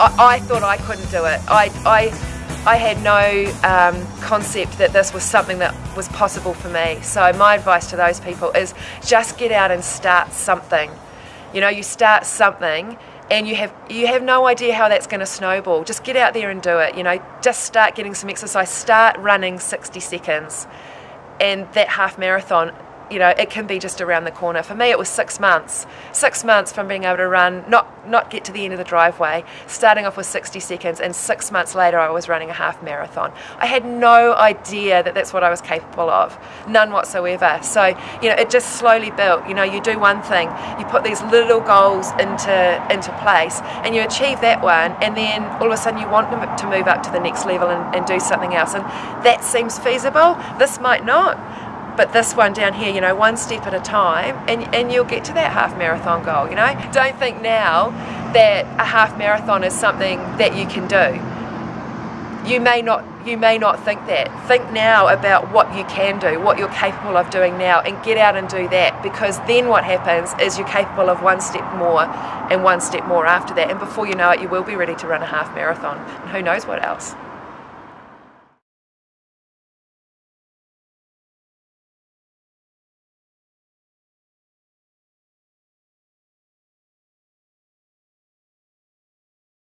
I, I thought I couldn't do it. I, I, I had no um, concept that this was something that was possible for me. So my advice to those people is just get out and start something. You know, you start something and you have you have no idea how that's going to snowball. Just get out there and do it. You know, just start getting some exercise. Start running 60 seconds, and that half marathon you know, it can be just around the corner. For me, it was six months. Six months from being able to run, not not get to the end of the driveway, starting off with 60 seconds, and six months later, I was running a half marathon. I had no idea that that's what I was capable of, none whatsoever. So, you know, it just slowly built. You know, you do one thing, you put these little goals into into place, and you achieve that one, and then all of a sudden you want to move up to the next level and, and do something else, and that seems feasible. This might not but this one down here, you know, one step at a time, and, and you'll get to that half marathon goal, you know. Don't think now that a half marathon is something that you can do. You may not you may not think that. Think now about what you can do, what you're capable of doing now, and get out and do that because then what happens is you're capable of one step more and one step more after that. And before you know it, you will be ready to run a half marathon. And who knows what else.